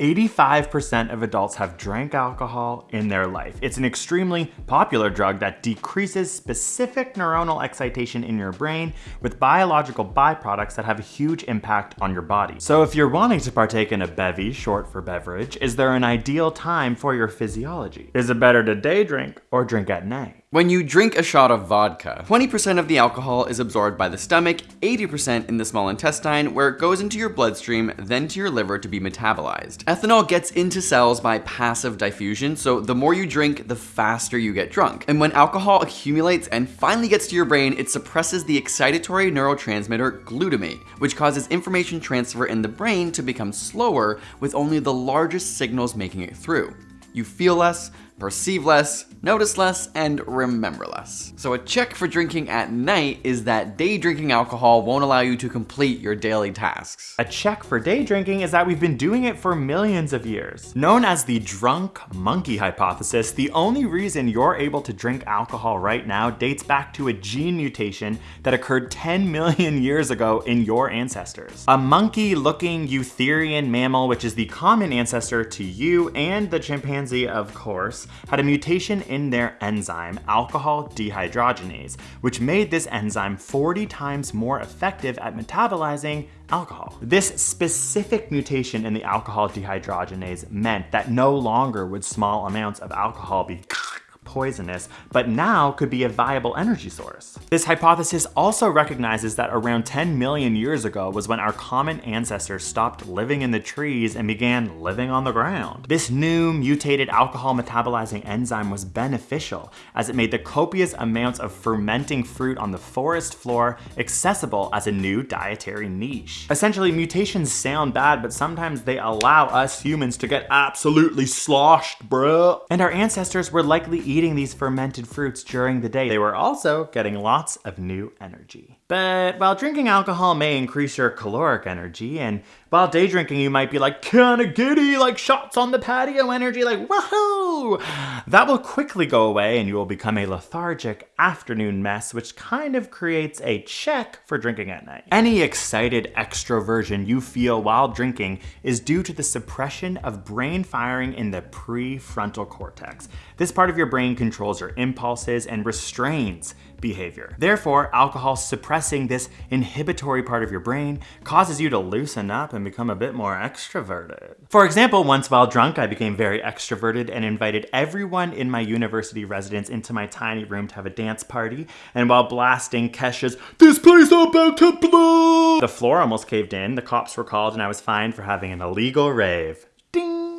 85% of adults have drank alcohol in their life. It's an extremely popular drug that decreases specific neuronal excitation in your brain with biological byproducts that have a huge impact on your body. So if you're wanting to partake in a bevy, short for beverage, is there an ideal time for your physiology? Is it better to day drink or drink at night? When you drink a shot of vodka, 20% of the alcohol is absorbed by the stomach, 80% in the small intestine, where it goes into your bloodstream, then to your liver to be metabolized. Ethanol gets into cells by passive diffusion, so the more you drink, the faster you get drunk. And when alcohol accumulates and finally gets to your brain, it suppresses the excitatory neurotransmitter glutamate, which causes information transfer in the brain to become slower with only the largest signals making it through. You feel less, perceive less, notice less, and remember less. So a check for drinking at night is that day drinking alcohol won't allow you to complete your daily tasks. A check for day drinking is that we've been doing it for millions of years. Known as the drunk monkey hypothesis, the only reason you're able to drink alcohol right now dates back to a gene mutation that occurred 10 million years ago in your ancestors. A monkey-looking eutherian mammal, which is the common ancestor to you and the chimpanzee, of course, had a mutation in their enzyme, alcohol dehydrogenase, which made this enzyme 40 times more effective at metabolizing alcohol. This specific mutation in the alcohol dehydrogenase meant that no longer would small amounts of alcohol be poisonous, but now could be a viable energy source. This hypothesis also recognizes that around 10 million years ago was when our common ancestors stopped living in the trees and began living on the ground. This new mutated alcohol metabolizing enzyme was beneficial as it made the copious amounts of fermenting fruit on the forest floor accessible as a new dietary niche. Essentially, mutations sound bad, but sometimes they allow us humans to get absolutely sloshed, bruh. And our ancestors were likely eating eating these fermented fruits during the day, they were also getting lots of new energy. But while drinking alcohol may increase your caloric energy, and while day drinking you might be like kinda giddy, like shots on the patio energy, like woohoo! That will quickly go away and you will become a lethargic afternoon mess, which kind of creates a check for drinking at night. Any excited extroversion you feel while drinking is due to the suppression of brain firing in the prefrontal cortex. This part of your brain controls your impulses and restrains behavior. Therefore, alcohol suppressing this inhibitory part of your brain causes you to loosen up and become a bit more extroverted. For example, once while drunk, I became very extroverted and invited everyone in my university residence into my tiny room to have a dance party. And while blasting Kesha's, this place about to blow, the floor almost caved in, the cops were called, and I was fined for having an illegal rave.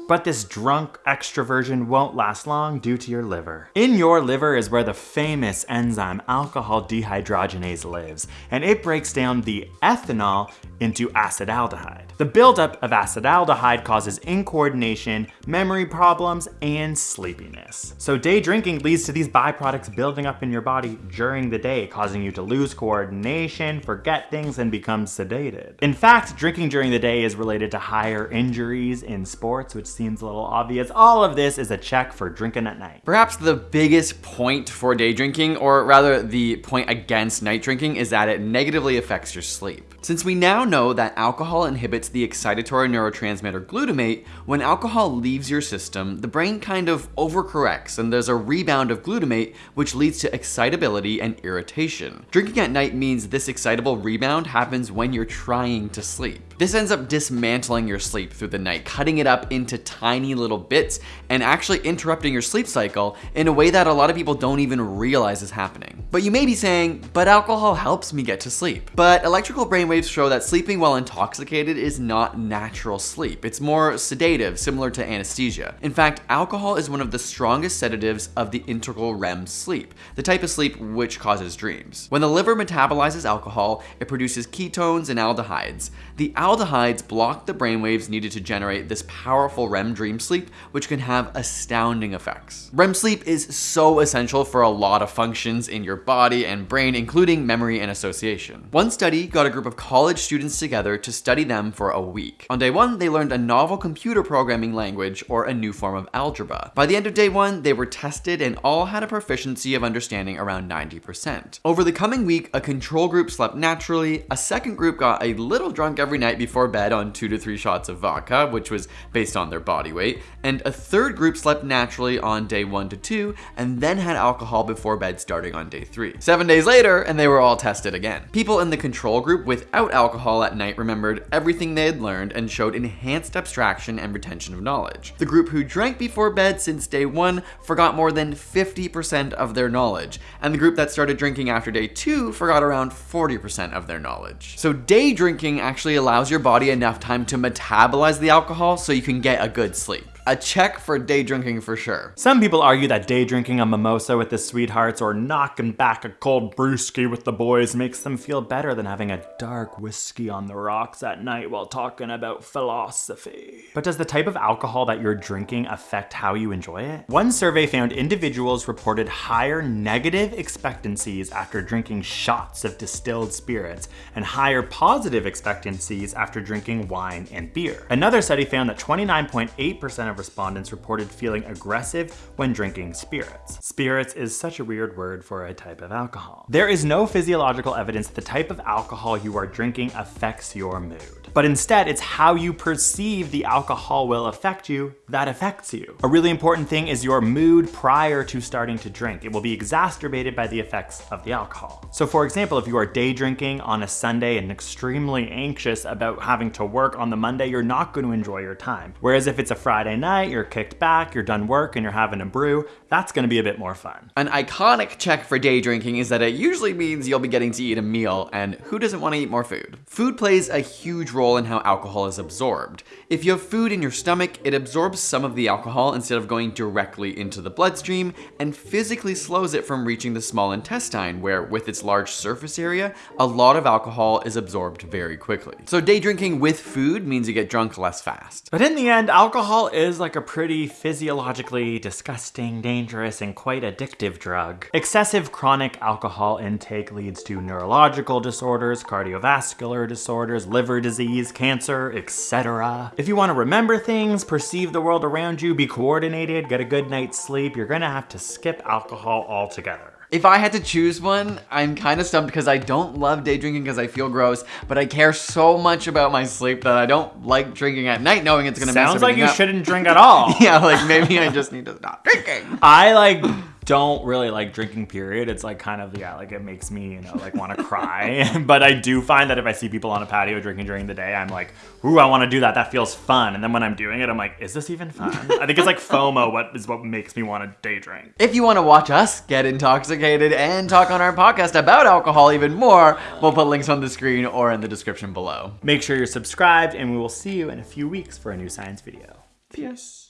But this drunk extroversion won't last long due to your liver. In your liver is where the famous enzyme alcohol dehydrogenase lives, and it breaks down the ethanol into acetaldehyde. The buildup of acetaldehyde causes incoordination, memory problems, and sleepiness. So day drinking leads to these byproducts building up in your body during the day, causing you to lose coordination, forget things, and become sedated. In fact, drinking during the day is related to higher injuries in sports, which seems a little obvious. All of this is a check for drinking at night. Perhaps the biggest point for day drinking, or rather the point against night drinking, is that it negatively affects your sleep. Since we now know that alcohol inhibits the excitatory neurotransmitter glutamate, when alcohol leaves your system, the brain kind of overcorrects and there's a rebound of glutamate, which leads to excitability and irritation. Drinking at night means this excitable rebound happens when you're trying to sleep. This ends up dismantling your sleep through the night, cutting it up into tiny little bits and actually interrupting your sleep cycle in a way that a lot of people don't even realize is happening. But you may be saying, but alcohol helps me get to sleep. But electrical brainwaves show that sleeping while intoxicated is not natural sleep. It's more sedative, similar to anesthesia. In fact, alcohol is one of the strongest sedatives of the integral REM sleep, the type of sleep which causes dreams. When the liver metabolizes alcohol, it produces ketones and aldehydes. The aldehydes block the brainwaves needed to generate this powerful REM dream sleep, which can have astounding effects. REM sleep is so essential for a lot of functions in your body and brain, including memory and association. One study got a group of college students together to study them for a week. On day one, they learned a novel computer programming language or a new form of algebra. By the end of day one, they were tested and all had a proficiency of understanding around 90%. Over the coming week, a control group slept naturally, a second group got a little drunk every night before bed on two to three shots of vodka, which was based on their body weight, and a third group slept naturally on day one to two, and then had alcohol before bed starting on day three. Seven days later, and they were all tested again. People in the control group without alcohol at night remembered everything they had learned and showed enhanced abstraction and retention of knowledge. The group who drank before bed since day one forgot more than 50% of their knowledge, and the group that started drinking after day two forgot around 40% of their knowledge. So day drinking actually allows your body enough time to metabolize the alcohol so you can get a good sleep a check for day drinking for sure. Some people argue that day drinking a mimosa with the sweethearts or knocking back a cold brewski with the boys makes them feel better than having a dark whiskey on the rocks at night while talking about philosophy. But does the type of alcohol that you're drinking affect how you enjoy it? One survey found individuals reported higher negative expectancies after drinking shots of distilled spirits and higher positive expectancies after drinking wine and beer. Another study found that 29.8% of of respondents reported feeling aggressive when drinking spirits. Spirits is such a weird word for a type of alcohol. There is no physiological evidence that the type of alcohol you are drinking affects your mood. But instead, it's how you perceive the alcohol will affect you that affects you. A really important thing is your mood prior to starting to drink. It will be exacerbated by the effects of the alcohol. So for example, if you are day drinking on a Sunday and extremely anxious about having to work on the Monday, you're not going to enjoy your time. Whereas if it's a Friday night, you're kicked back, you're done work, and you're having a brew, that's gonna be a bit more fun. An iconic check for day drinking is that it usually means you'll be getting to eat a meal, and who doesn't want to eat more food? Food plays a huge role in how alcohol is absorbed. If you have food in your stomach, it absorbs some of the alcohol instead of going directly into the bloodstream, and physically slows it from reaching the small intestine, where with its large surface area, a lot of alcohol is absorbed very quickly. So day drinking with food means you get drunk less fast. But in the end, alcohol is like a pretty physiologically disgusting, dangerous, and quite addictive drug. Excessive chronic alcohol intake leads to neurological disorders, cardiovascular disorders, liver disease, cancer, etc. If you want to remember things, perceive the world around you, be coordinated, get a good night's sleep, you're gonna have to skip alcohol altogether. If I had to choose one, I'm kind of stumped because I don't love day drinking because I feel gross, but I care so much about my sleep that I don't like drinking at night knowing it's gonna Sounds like you up. shouldn't drink at all. yeah, like maybe I just need to stop drinking. I like don't really like drinking period. It's like kind of yeah like it makes me you know like want to cry. But i do find that if i see people on a patio drinking during the day i'm like ooh i want to do that. That feels fun. And then when i'm doing it i'm like is this even fun? I think it's like fomo what is what makes me want to day drink. If you want to watch us get intoxicated and talk on our podcast about alcohol even more we'll put links on the screen or in the description below. Make sure you're subscribed and we will see you in a few weeks for a new science video. Peace